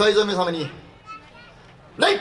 海染め様に礼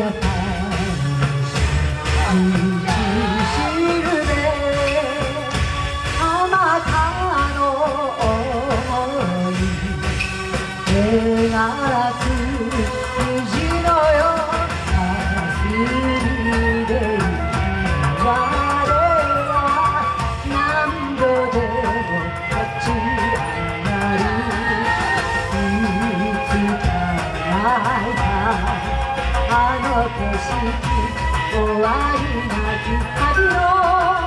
i'm gonna Yeah. あの景色終わりなき旅の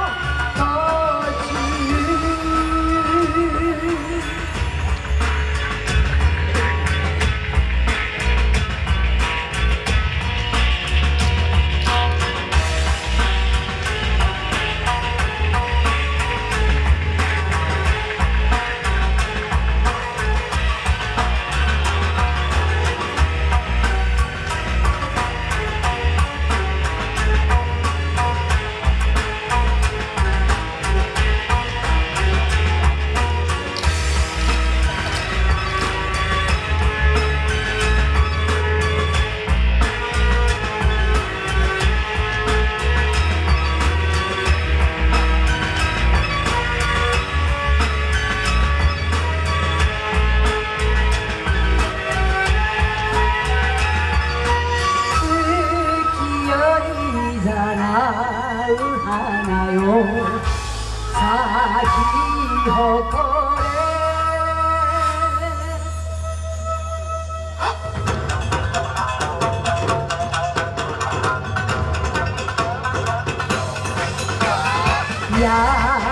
마을 하나요? 사기허거래. 야.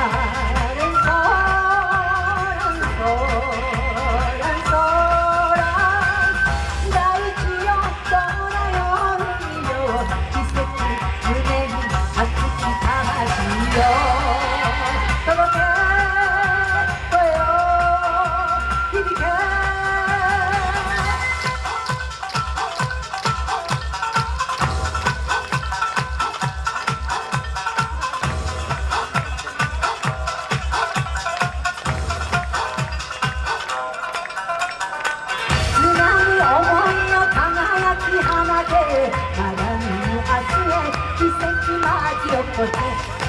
rồi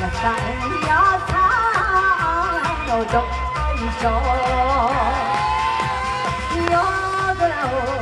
là tại gió xa rồi trời trời gió đâu